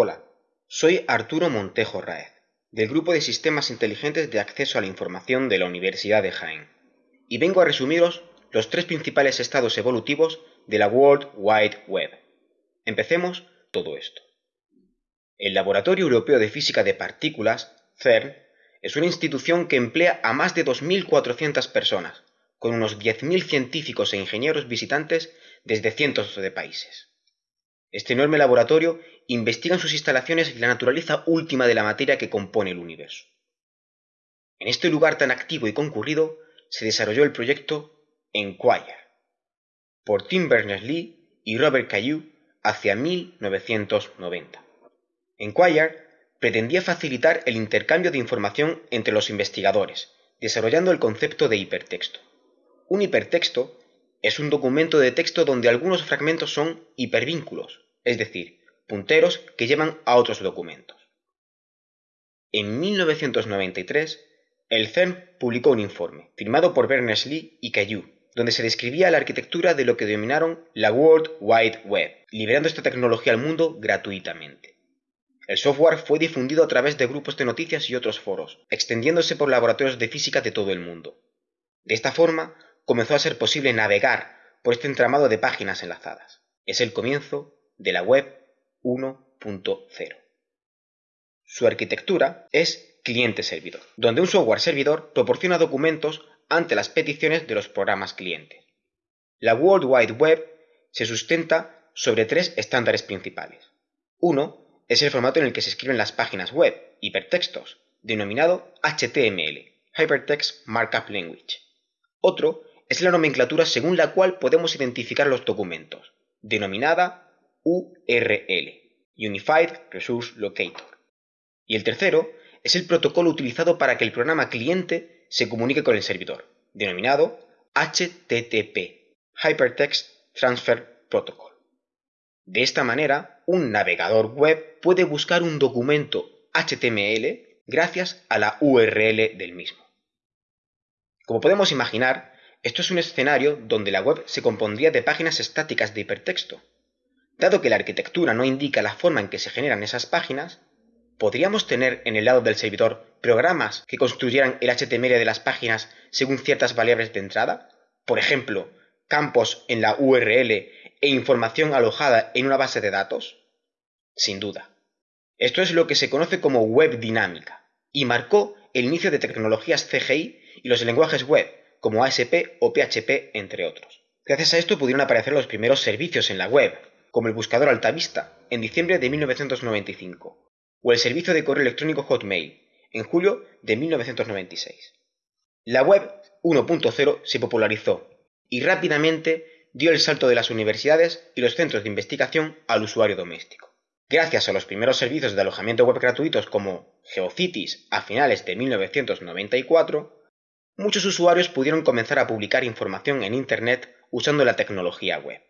Hola, soy Arturo Montejo Raez, del Grupo de Sistemas Inteligentes de Acceso a la Información de la Universidad de Jaén, y vengo a resumiros los tres principales estados evolutivos de la World Wide Web. Empecemos todo esto. El Laboratorio Europeo de Física de Partículas, CERN, es una institución que emplea a más de 2.400 personas, con unos 10.000 científicos e ingenieros visitantes desde cientos de países. Este enorme laboratorio investiga en sus instalaciones la naturaleza última de la materia que compone el universo. En este lugar tan activo y concurrido se desarrolló el proyecto Enquire, por Tim Berners-Lee y Robert Caillou hacia 1990. Enquire pretendía facilitar el intercambio de información entre los investigadores, desarrollando el concepto de hipertexto. Un hipertexto es un documento de texto donde algunos fragmentos son hipervínculos, es decir, punteros que llevan a otros documentos. En 1993, el CERN publicó un informe, firmado por Berners-Lee y Caillou, donde se describía la arquitectura de lo que denominaron la World Wide Web, liberando esta tecnología al mundo gratuitamente. El software fue difundido a través de grupos de noticias y otros foros, extendiéndose por laboratorios de física de todo el mundo. De esta forma, comenzó a ser posible navegar por este entramado de páginas enlazadas. Es el comienzo de la web 1.0. Su arquitectura es cliente-servidor, donde un software servidor proporciona documentos ante las peticiones de los programas clientes. La World Wide Web se sustenta sobre tres estándares principales. Uno es el formato en el que se escriben las páginas web, hipertextos, denominado HTML, Hypertext Markup Language. Otro es la nomenclatura según la cual podemos identificar los documentos, denominada URL, Unified Resource Locator. Y el tercero es el protocolo utilizado para que el programa cliente se comunique con el servidor, denominado HTTP, Hypertext Transfer Protocol. De esta manera, un navegador web puede buscar un documento HTML gracias a la URL del mismo. Como podemos imaginar, esto es un escenario donde la web se compondría de páginas estáticas de hipertexto. Dado que la arquitectura no indica la forma en que se generan esas páginas, ¿podríamos tener en el lado del servidor programas que construyeran el HTML de las páginas según ciertas variables de entrada? Por ejemplo, campos en la URL e información alojada en una base de datos? Sin duda. Esto es lo que se conoce como web dinámica y marcó el inicio de tecnologías CGI y los lenguajes web como ASP o PHP entre otros. Gracias a esto pudieron aparecer los primeros servicios en la web, como el buscador Altavista en diciembre de 1995 o el servicio de correo electrónico Hotmail en julio de 1996. La web 1.0 se popularizó y rápidamente dio el salto de las universidades y los centros de investigación al usuario doméstico. Gracias a los primeros servicios de alojamiento web gratuitos como GeoCities a finales de 1994, muchos usuarios pudieron comenzar a publicar información en Internet usando la tecnología web.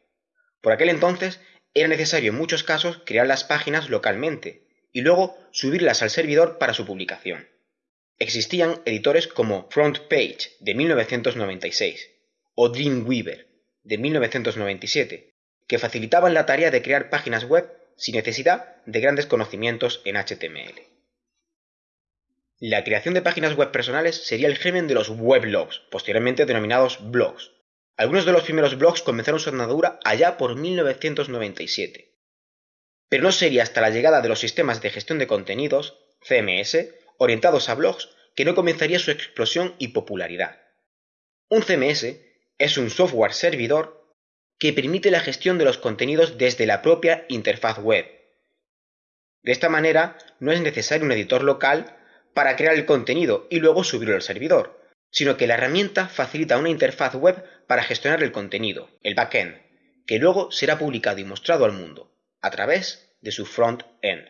Por aquel entonces era necesario en muchos casos crear las páginas localmente y luego subirlas al servidor para su publicación. Existían editores como FrontPage de 1996 o Dreamweaver de 1997, que facilitaban la tarea de crear páginas web sin necesidad de grandes conocimientos en HTML. La creación de páginas web personales sería el germen de los weblogs, posteriormente denominados blogs. Algunos de los primeros blogs comenzaron su andadura allá por 1997. Pero no sería hasta la llegada de los sistemas de gestión de contenidos, CMS, orientados a blogs, que no comenzaría su explosión y popularidad. Un CMS es un software servidor que permite la gestión de los contenidos desde la propia interfaz web. De esta manera, no es necesario un editor local para crear el contenido y luego subirlo al servidor, sino que la herramienta facilita una interfaz web para gestionar el contenido, el backend, que luego será publicado y mostrado al mundo, a través de su front-end.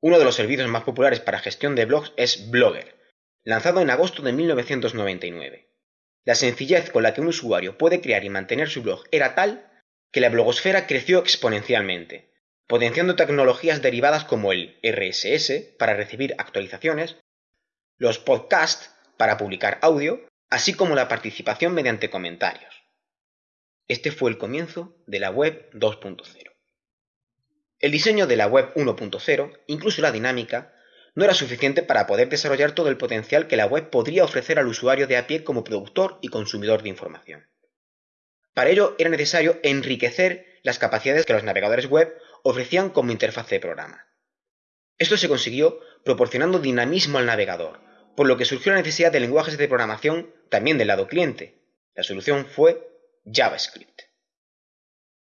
Uno de los servicios más populares para gestión de blogs es Blogger, lanzado en agosto de 1999. La sencillez con la que un usuario puede crear y mantener su blog era tal que la blogosfera creció exponencialmente, potenciando tecnologías derivadas como el RSS para recibir actualizaciones, los podcasts para publicar audio, así como la participación mediante comentarios. Este fue el comienzo de la web 2.0. El diseño de la web 1.0, incluso la dinámica, no era suficiente para poder desarrollar todo el potencial que la web podría ofrecer al usuario de a pie como productor y consumidor de información. Para ello era necesario enriquecer las capacidades que los navegadores web ofrecían como interfaz de programa. Esto se consiguió proporcionando dinamismo al navegador, por lo que surgió la necesidad de lenguajes de programación también del lado cliente. La solución fue JavaScript.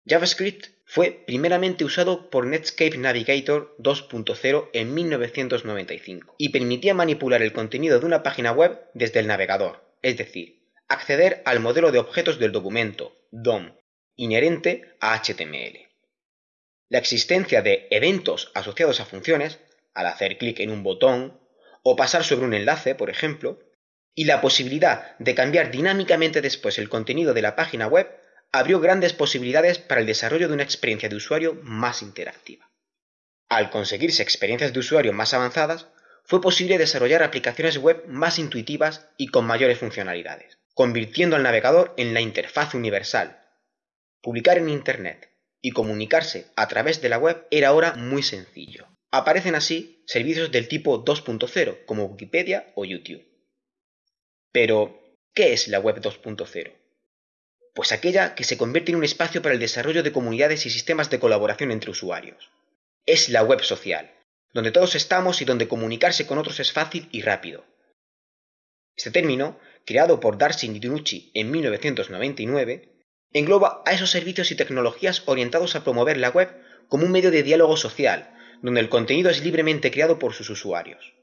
JavaScript fue primeramente usado por Netscape Navigator 2.0 en 1995 y permitía manipular el contenido de una página web desde el navegador, es decir, acceder al modelo de objetos del documento, DOM, inherente a HTML. La existencia de eventos asociados a funciones, al hacer clic en un botón o pasar sobre un enlace, por ejemplo, y la posibilidad de cambiar dinámicamente después el contenido de la página web abrió grandes posibilidades para el desarrollo de una experiencia de usuario más interactiva. Al conseguirse experiencias de usuario más avanzadas, fue posible desarrollar aplicaciones web más intuitivas y con mayores funcionalidades, convirtiendo al navegador en la interfaz universal. Publicar en Internet y comunicarse a través de la web era ahora muy sencillo. Aparecen así servicios del tipo 2.0 como Wikipedia o YouTube. Pero, ¿qué es la web 2.0? pues aquella que se convierte en un espacio para el desarrollo de comunidades y sistemas de colaboración entre usuarios. Es la web social, donde todos estamos y donde comunicarse con otros es fácil y rápido. Este término, creado por Darcy Nidunucci en 1999, engloba a esos servicios y tecnologías orientados a promover la web como un medio de diálogo social, donde el contenido es libremente creado por sus usuarios.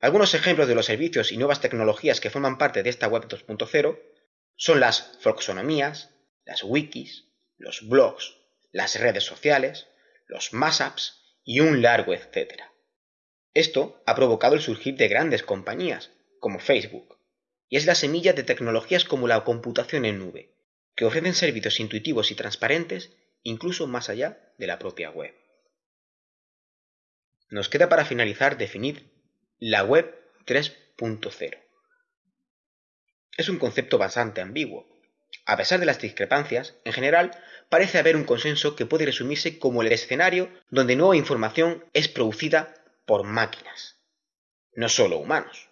Algunos ejemplos de los servicios y nuevas tecnologías que forman parte de esta web 2.0 son las folksonomías, las wikis, los blogs, las redes sociales, los mashups y un largo etcétera. Esto ha provocado el surgir de grandes compañías, como Facebook, y es la semilla de tecnologías como la computación en nube, que ofrecen servicios intuitivos y transparentes incluso más allá de la propia web. Nos queda para finalizar definir la web 3.0. Es un concepto bastante ambiguo. A pesar de las discrepancias, en general, parece haber un consenso que puede resumirse como el escenario donde nueva información es producida por máquinas, no solo humanos.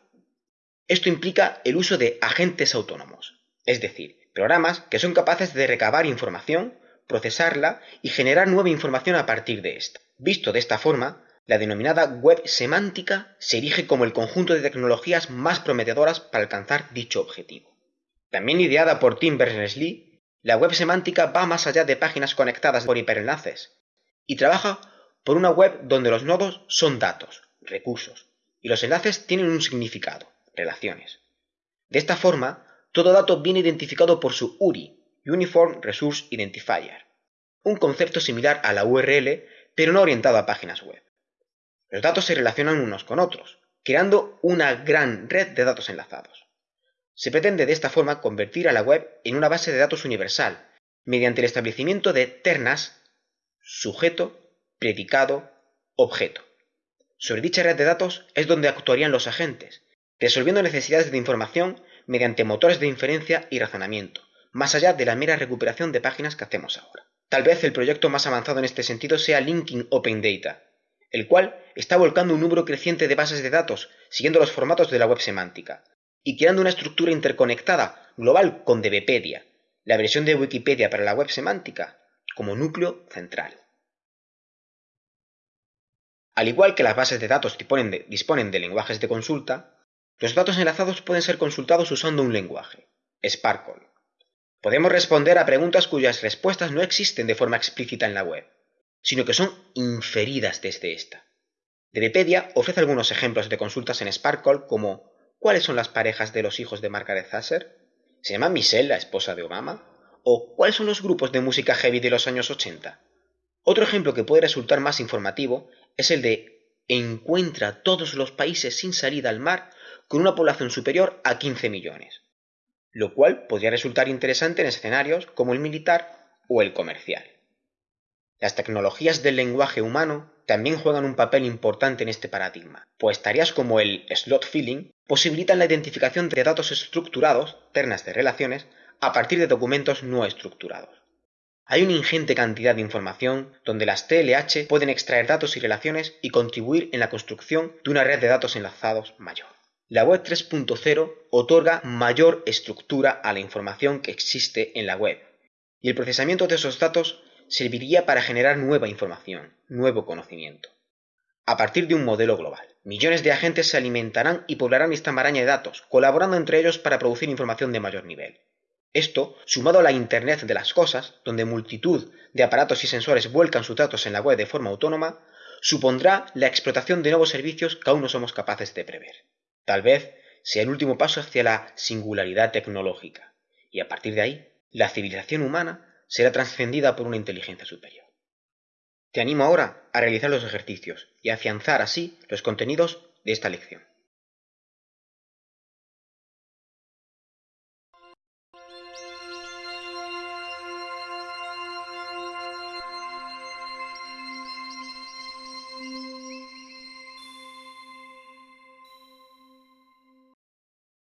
Esto implica el uso de agentes autónomos, es decir, programas que son capaces de recabar información, procesarla y generar nueva información a partir de esta. Visto de esta forma, la denominada web semántica se erige como el conjunto de tecnologías más prometedoras para alcanzar dicho objetivo. También ideada por Tim Berners-Lee, la web semántica va más allá de páginas conectadas por hiperenlaces y trabaja por una web donde los nodos son datos, recursos, y los enlaces tienen un significado, relaciones. De esta forma, todo dato viene identificado por su URI, Uniform Resource Identifier, un concepto similar a la URL, pero no orientado a páginas web. Los datos se relacionan unos con otros, creando una gran red de datos enlazados. Se pretende de esta forma convertir a la web en una base de datos universal, mediante el establecimiento de ternas sujeto, predicado, objeto. Sobre dicha red de datos es donde actuarían los agentes, resolviendo necesidades de información mediante motores de inferencia y razonamiento, más allá de la mera recuperación de páginas que hacemos ahora. Tal vez el proyecto más avanzado en este sentido sea Linking Open Data, el cual está volcando un número creciente de bases de datos siguiendo los formatos de la web semántica y creando una estructura interconectada global con DBpedia, la versión de Wikipedia para la web semántica, como núcleo central. Al igual que las bases de datos disponen de, disponen de lenguajes de consulta, los datos enlazados pueden ser consultados usando un lenguaje, Sparkle. Podemos responder a preguntas cuyas respuestas no existen de forma explícita en la web sino que son inferidas desde esta. DBpedia ofrece algunos ejemplos de consultas en Sparkle como ¿cuáles son las parejas de los hijos de Margaret Thatcher? ¿Se llama Michelle la esposa de Obama? ¿O cuáles son los grupos de música heavy de los años 80? Otro ejemplo que puede resultar más informativo es el de encuentra todos los países sin salida al mar con una población superior a 15 millones, lo cual podría resultar interesante en escenarios como el militar o el comercial. Las tecnologías del lenguaje humano también juegan un papel importante en este paradigma, pues tareas como el slot filling posibilitan la identificación de datos estructurados, ternas de relaciones, a partir de documentos no estructurados. Hay una ingente cantidad de información donde las TLH pueden extraer datos y relaciones y contribuir en la construcción de una red de datos enlazados mayor. La web 3.0 otorga mayor estructura a la información que existe en la web y el procesamiento de esos datos serviría para generar nueva información, nuevo conocimiento. A partir de un modelo global, millones de agentes se alimentarán y poblarán esta maraña de datos, colaborando entre ellos para producir información de mayor nivel. Esto, sumado a la Internet de las Cosas, donde multitud de aparatos y sensores vuelcan sus datos en la web de forma autónoma, supondrá la explotación de nuevos servicios que aún no somos capaces de prever. Tal vez sea el último paso hacia la singularidad tecnológica, y a partir de ahí, la civilización humana será trascendida por una inteligencia superior. Te animo ahora a realizar los ejercicios y afianzar así los contenidos de esta lección.